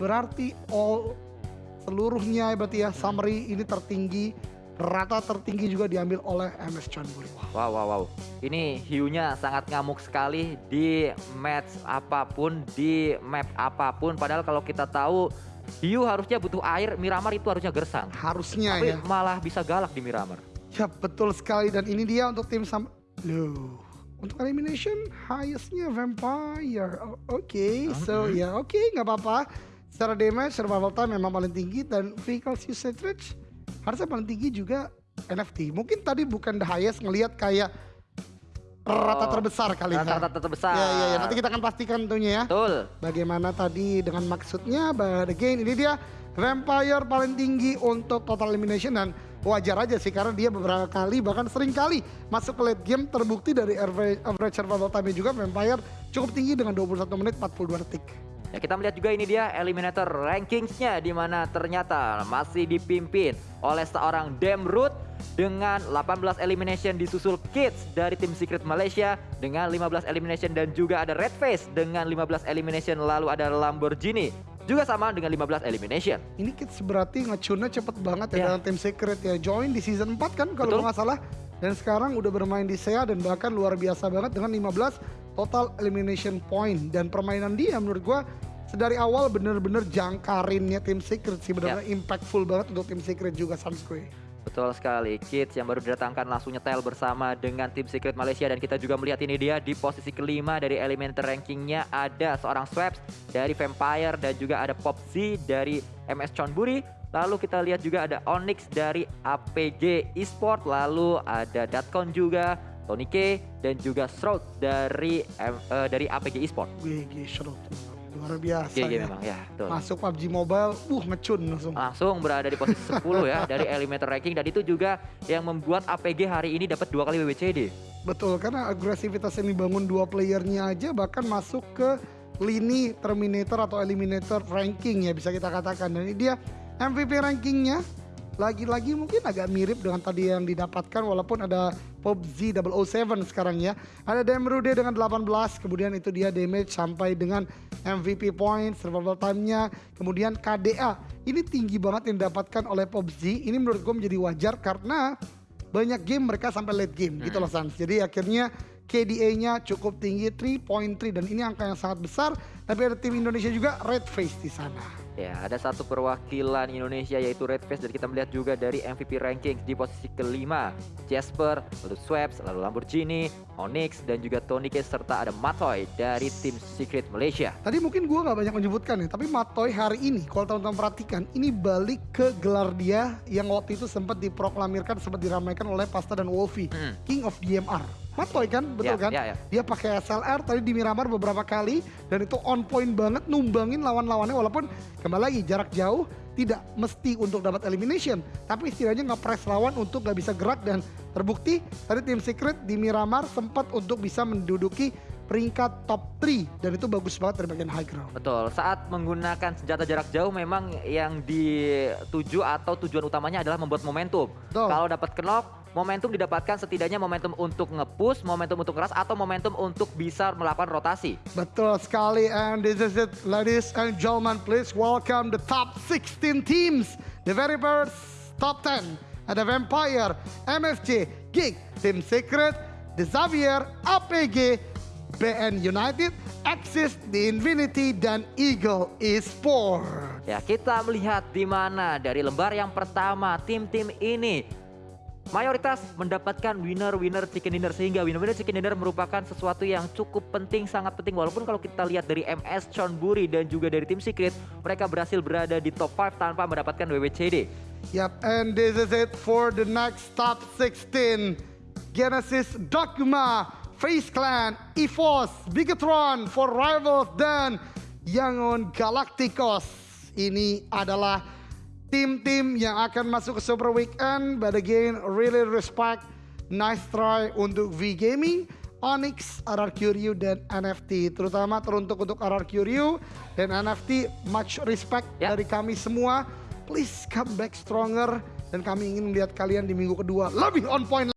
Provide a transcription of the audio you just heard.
berarti all seluruhnya berarti ya summary ini tertinggi rata tertinggi juga diambil oleh MS Chonburi. Wow, wow, wow. Ini hiunya sangat ngamuk sekali di match apa pun, di map apa pun. Padahal kalau kita tahu hiu harusnya butuh air, Miramar itu harusnya gersang. Harusnya Tapi ya. malah bisa galak di Miramar. Ya betul sekali dan ini dia untuk tim sam Loh. Untuk elimination highestnya Vampire. Oke, so ya oke nggak apa-apa. Secara damage, survival time memang paling tinggi dan vehicles usage rate harusnya paling tinggi juga NFT. Mungkin tadi bukan the highest ngelihat kayak rata Oh, terbesar kali ya. Rata-rata terbesar. Ya, ya, ya. Nanti kita akan pastikan tentunya ya. Betul. Bagaimana tadi dengan maksudnya, but again ini dia Vampire paling tinggi untuk total elimination dan wajar aja sih karena dia beberapa kali bahkan sering kali masuk ke late game terbukti dari average, average survival time juga Vampire cukup tinggi dengan 21 menit 42 detik. Ya kita melihat juga ini dia eliminator rankingsnya di mana ternyata masih dipimpin oleh seorang Demroot dengan 18 elimination disusul Kids dari tim Secret Malaysia dengan 15 elimination dan juga ada Red Face dengan 15 elimination lalu ada Lamborghini juga sama dengan 15 elimination. Ini kids berarti ngecunnya cepet banget ya Ya. dalam tim secret ya. Join di season 4 kan kalau nggak salah. Dan sekarang udah bermain di SEA dan bahkan luar biasa banget dengan 15 total elimination point. Dan permainan dia menurut gua sedari awal bener-bener jangkarinnya tim secret sih. Bener-bener impactful banget untuk tim secret juga Sanskui. Betul sekali, Kids yang baru didatangkan langsung nyetel bersama dengan tim Secret Malaysia dan kita juga melihat ini dia di posisi kelima dari elementor rankingnya ada seorang Swaps dari Vampire dan juga ada Pop Z dari MS Chonburi. Lalu kita lihat juga ada Onyx dari APG Esport, lalu ada Datcon juga, Tony K dan juga Shroud dari eh, dari APG Esport. GG Shroud. Luar biasa GG ya. memang ya, betul. Masuk PUBG Mobile, uh ngecun langsung. langsung berada di posisi 10 ya dari elementor ranking dan itu juga yang membuat APG hari ini dapat dua kali WWCD. Betul, karena agresivitas yang dibangun dua playernya aja bahkan masuk ke lini Terminator atau Eliminator ranking ya bisa kita katakan. Dan ini dia MVP rankingnya lagi-lagi mungkin agak mirip dengan tadi yang didapatkan walaupun ada PUBG 007 sekarang ya. Ada Demrude dengan 18, kemudian itu dia damage sampai dengan MVP point, survival time-nya, kemudian KDA. Ini tinggi banget yang didapatkan oleh PUBG. Ini menurut gue menjadi wajar karena banyak game mereka sampai late game gitu loh Sans. Jadi akhirnya KDA-nya cukup tinggi 3.3 dan ini angka yang sangat besar. Tapi ada tim Indonesia juga red face di sana. Ya, ada satu perwakilan Indonesia yaitu Red Face dan kita melihat juga dari MVP rankings di posisi kelima. Jasper, lalu Swaps, lalu Lamborghini, Onyx dan juga Tony K serta ada Matoy dari tim Secret Malaysia. Tadi mungkin gua nggak banyak menyebutkan ya, tapi Matoy hari ini kalau teman-teman perhatikan, ini balik ke gelar dia yang waktu itu sempat diproklamirkan, sempat diramaikan oleh Pasta dan Wolfie, Hmm. King of DMR. Matoy kan, betul Ya, kan? ya, ya. Dia pakai SLR tadi di Miramar beberapa kali dan itu on point banget numbangin lawan-lawannya walaupun kembali lagi jarak jauh tidak mesti untuk dapat elimination tapi setidaknya nge-press lawan untuk gak bisa gerak dan terbukti tadi tim secret di Miramar sempat untuk bisa menduduki peringkat top 3 dan itu bagus banget dari bagian high ground. Betul, saat menggunakan senjata jarak jauh memang yang dituju atau tujuan utamanya adalah membuat momentum. Betul. Kalau dapat knock, momentum didapatkan setidaknya momentum untuk nge-push, momentum untuk keras atau momentum untuk bisa melakukan rotasi. Betul sekali and this is it ladies and gentlemen please welcome the top 16 teams the very first top 10 ada Vampire, MFC, Geek, Team Secret, The Xavier, APG, BN United, Axis, The Infinity, dan Eagle Esport. Ya, kita melihat di mana dari lembar yang pertama tim-tim ini mayoritas mendapatkan winner-winner chicken dinner sehingga winner-winner chicken dinner merupakan sesuatu yang cukup penting, sangat penting walaupun kalau kita lihat dari MS Chonburi dan juga dari tim Secret mereka berhasil berada di top 5 tanpa mendapatkan WWCD. Yep, and this is it for the next top 16. Genesis, Dogma, Face Clan, EFOS, Bigatron, For Rivals, dan Yangon Galacticos. Ini adalah tim-tim yang akan masuk ke Super Weekend. But again, really respect, nice try untuk V Gaming. Onyx, RRQ Ryu, dan NFT. Terutama teruntuk untuk RRQ Ryu dan NFT, much respect Ya. dari kami semua. Please come back stronger dan kami ingin melihat kalian di minggu kedua lebih on point